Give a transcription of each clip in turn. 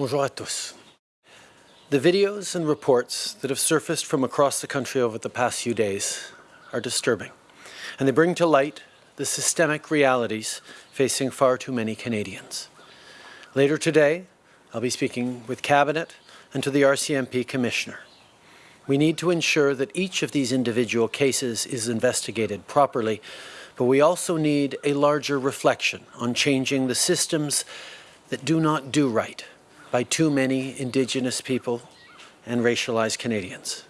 Bonjour à tous. The videos and reports that have surfaced from across the country over the past few days are disturbing, and they bring to light the systemic realities facing far too many Canadians. Later today, I'll be speaking with Cabinet and to the RCMP Commissioner. We need to ensure that each of these individual cases is investigated properly, but we also need a larger reflection on changing the systems that do not do right by too many Indigenous people and racialized Canadians.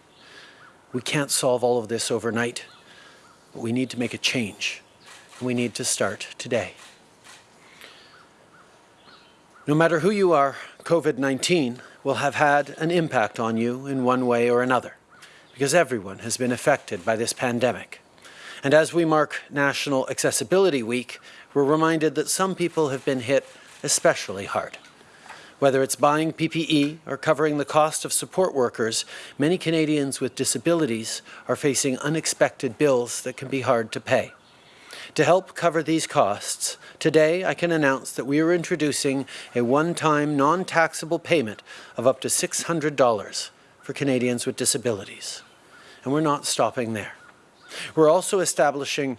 We can't solve all of this overnight, but we need to make a change. And we need to start today. No matter who you are, COVID-19 will have had an impact on you in one way or another, because everyone has been affected by this pandemic. And as we mark National Accessibility Week, we're reminded that some people have been hit especially hard. Whether it's buying PPE or covering the cost of support workers, many Canadians with disabilities are facing unexpected bills that can be hard to pay. To help cover these costs, today I can announce that we are introducing a one-time non-taxable payment of up to $600 for Canadians with disabilities. And we're not stopping there. We're also establishing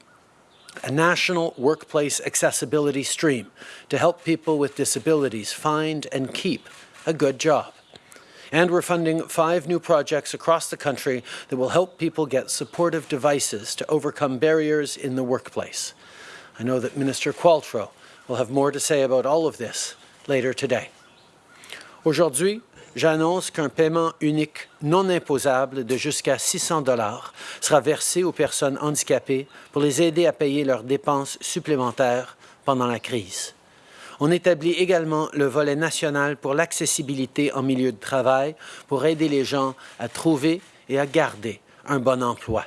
a national workplace accessibility stream to help people with disabilities find and keep a good job. And we're funding five new projects across the country that will help people get supportive devices to overcome barriers in the workplace. I know that Minister Qualtrough will have more to say about all of this later today. Aujourd'hui, j'annonce qu'un paiement unique non imposable de jusqu'à 600 dollars sera versé aux personnes handicapées pour les aider à payer leurs dépenses supplémentaires pendant la crise. On établit également le volet national pour l'accessibilité en milieu de travail pour aider les gens à trouver et à garder un bon emploi.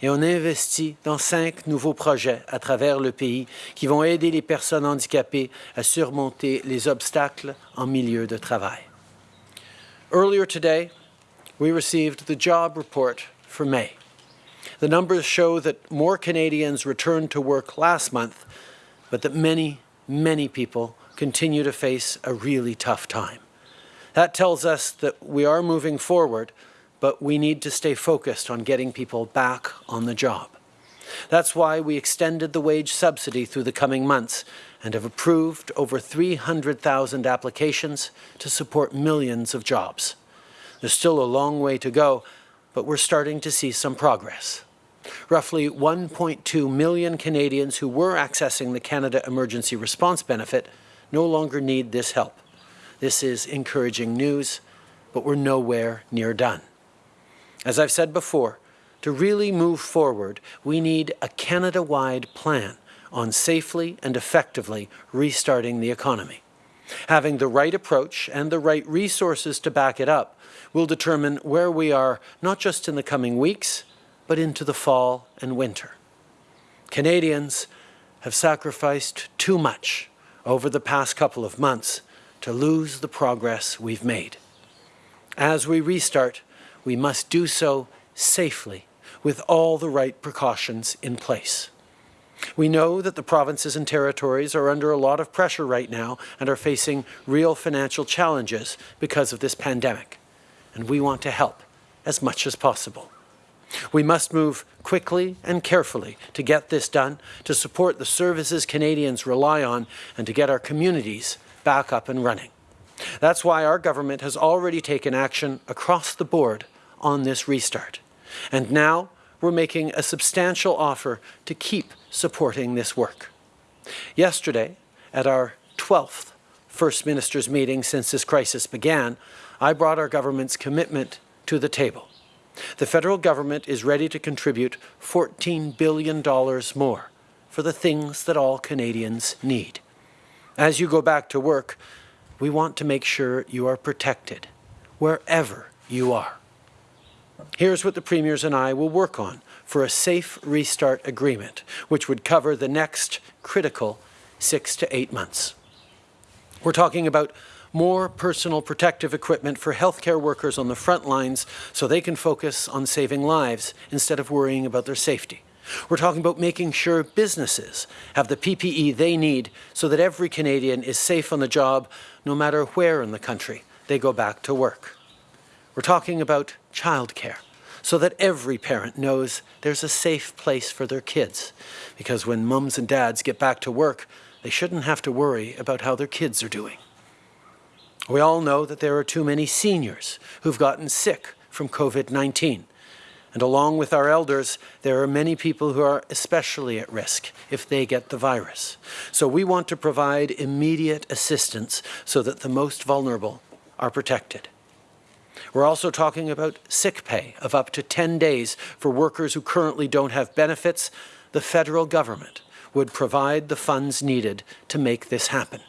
Et on investit dans cinq nouveaux projets à travers le pays qui vont aider les personnes handicapées à surmonter les obstacles en milieu de travail. Earlier today, we received the job report for May. The numbers show that more Canadians returned to work last month, but that many, many people continue to face a really tough time. That tells us that we are moving forward, but we need to stay focused on getting people back on the job. That's why we extended the wage subsidy through the coming months and have approved over 300,000 applications to support millions of jobs. There's still a long way to go, but we're starting to see some progress. Roughly 1.2 million Canadians who were accessing the Canada Emergency Response Benefit no longer need this help. This is encouraging news, but we're nowhere near done. As I've said before, to really move forward, we need a Canada-wide plan on safely and effectively restarting the economy. Having the right approach and the right resources to back it up will determine where we are not just in the coming weeks, but into the fall and winter. Canadians have sacrificed too much over the past couple of months to lose the progress we've made. As we restart, we must do so safely with all the right precautions in place. We know that the provinces and territories are under a lot of pressure right now and are facing real financial challenges because of this pandemic, and we want to help as much as possible. We must move quickly and carefully to get this done, to support the services Canadians rely on, and to get our communities back up and running. That's why our government has already taken action across the board on this restart. And now we're making a substantial offer to keep supporting this work. Yesterday, at our 12th First Minister's meeting since this crisis began, I brought our government's commitment to the table. The federal government is ready to contribute $14 billion more for the things that all Canadians need. As you go back to work, we want to make sure you are protected wherever you are. Here's what the Premiers and I will work on for a safe restart agreement, which would cover the next critical six to eight months. We're talking about more personal protective equipment for healthcare workers on the front lines so they can focus on saving lives instead of worrying about their safety. We're talking about making sure businesses have the PPE they need so that every Canadian is safe on the job no matter where in the country they go back to work. We're talking about childcare so that every parent knows there's a safe place for their kids. Because when mums and dads get back to work, they shouldn't have to worry about how their kids are doing. We all know that there are too many seniors who've gotten sick from COVID-19. And along with our elders, there are many people who are especially at risk if they get the virus. So we want to provide immediate assistance so that the most vulnerable are protected. We're also talking about sick pay of up to 10 days for workers who currently don't have benefits. The federal government would provide the funds needed to make this happen.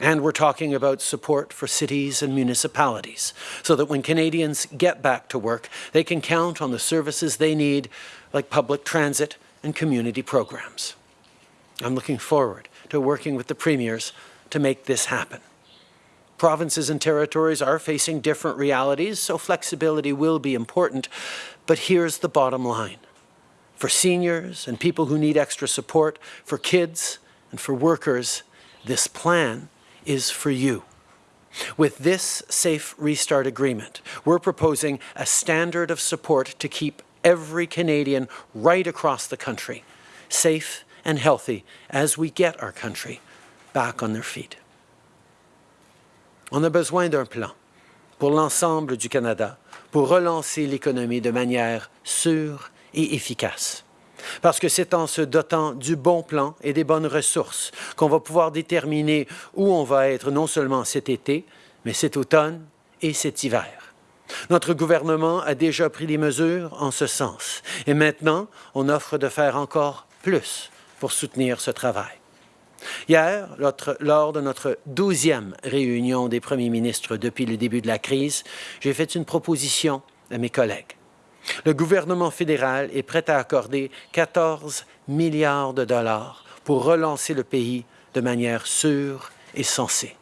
And we're talking about support for cities and municipalities so that when Canadians get back to work, they can count on the services they need, like public transit and community programs. I'm looking forward to working with the premiers to make this happen. Provinces and territories are facing different realities, so flexibility will be important. But here's the bottom line. For seniors and people who need extra support, for kids and for workers, this plan is for you. With this Safe Restart Agreement, we're proposing a standard of support to keep every Canadian right across the country safe and healthy as we get our country back on their feet. On a besoin d'un plan pour l'ensemble du Canada pour relancer l'économie de manière sûre et efficace. Parce que c'est en se dotant du bon plan et des bonnes ressources qu'on va pouvoir déterminer où on va être non seulement cet été, mais cet automne et cet hiver. Notre gouvernement a déjà pris des mesures en ce sens et maintenant on offre de faire encore plus pour soutenir ce travail. Hier, lors de notre douzième réunion des premiers ministres depuis le début de la crise, j'ai fait une proposition à mes collègues. Le gouvernement fédéral est prêt à accorder 14 milliards de dollars pour relancer le pays de manière sûre et sensée.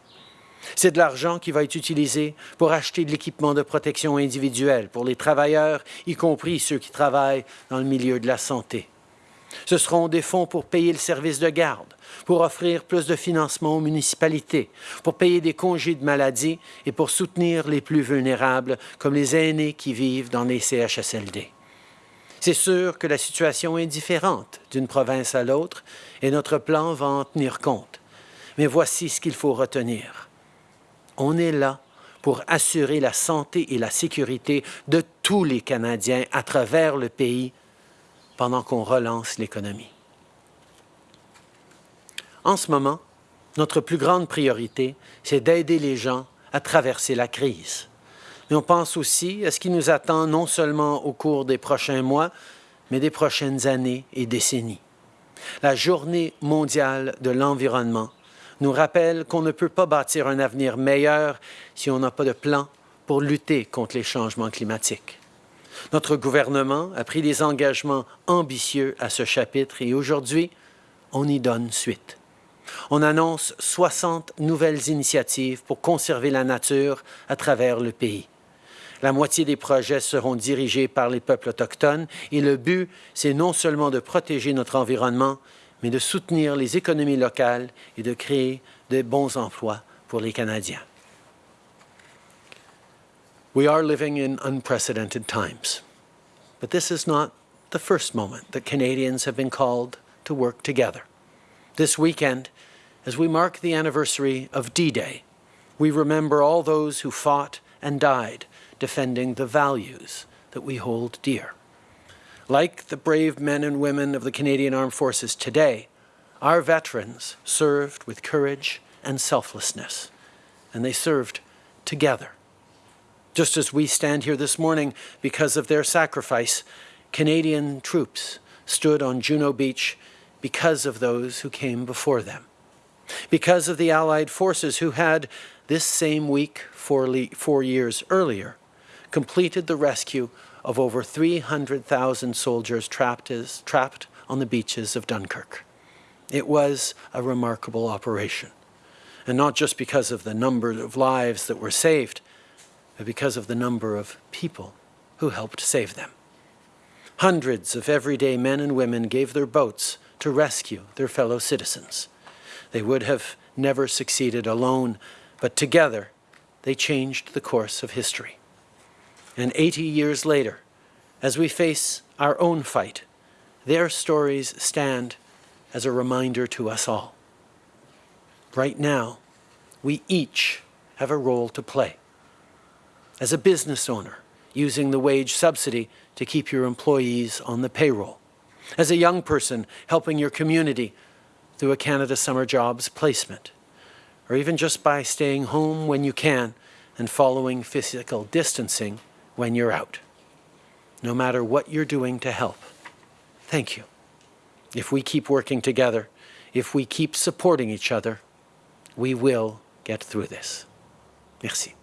C'est de l'argent qui va être utilisé pour acheter de l'équipement de protection individuelle pour les travailleurs, y compris ceux qui travaillent dans le milieu de la santé. Ce seront des fonds pour payer le service de garde, pour offrir plus de financement aux municipalités, pour payer des congés de maladie et pour soutenir les plus vulnérables, comme les aînés qui vivent dans les CHSLD. C'est sûr que la situation est différente d'une province à l'autre et notre plan va en tenir compte. Mais voici ce qu'il faut retenir. On est là pour assurer la santé et la sécurité de tous les Canadiens à travers le pays pendant qu'on relance l'économie. En ce moment, notre plus grande priorité, c'est d'aider les gens à traverser la crise. Mais on pense aussi à ce qui nous attend non seulement au cours des prochains mois, mais des prochaines années et décennies. La Journée mondiale de l'environnement nous rappelle qu'on ne peut pas bâtir un avenir meilleur si on n'a pas de plan pour lutter contre les changements climatiques. Notre gouvernement a pris des engagements ambitieux à ce chapitre et aujourd'hui, on y donne suite. On annonce 60 nouvelles initiatives pour conserver la nature à travers le pays. La moitié des projets seront dirigés par les peuples autochtones et le but, c'est non seulement de protéger notre environnement, mais de soutenir les économies locales et de créer de bons emplois pour les Canadiens. We are living in unprecedented times, but this is not the first moment that Canadians have been called to work together. This weekend, as we mark the anniversary of D-Day, we remember all those who fought and died defending the values that we hold dear. Like the brave men and women of the Canadian Armed Forces today, our veterans served with courage and selflessness, and they served together. Just as we stand here this morning because of their sacrifice, Canadian troops stood on Juno Beach because of those who came before them. Because of the Allied forces who had, this same week, four, four years earlier, completed the rescue of over 300,000 soldiers trapped, as, trapped on the beaches of Dunkirk. It was a remarkable operation. And not just because of the number of lives that were saved, because of the number of people who helped save them. Hundreds of everyday men and women gave their boats to rescue their fellow citizens. They would have never succeeded alone, but together they changed the course of history. And 80 years later, as we face our own fight, their stories stand as a reminder to us all. Right now, we each have a role to play. As a business owner, using the wage subsidy to keep your employees on the payroll. As a young person, helping your community through a Canada Summer Jobs placement. Or even just by staying home when you can and following physical distancing when you're out. No matter what you're doing to help, thank you. If we keep working together, if we keep supporting each other, we will get through this. Merci.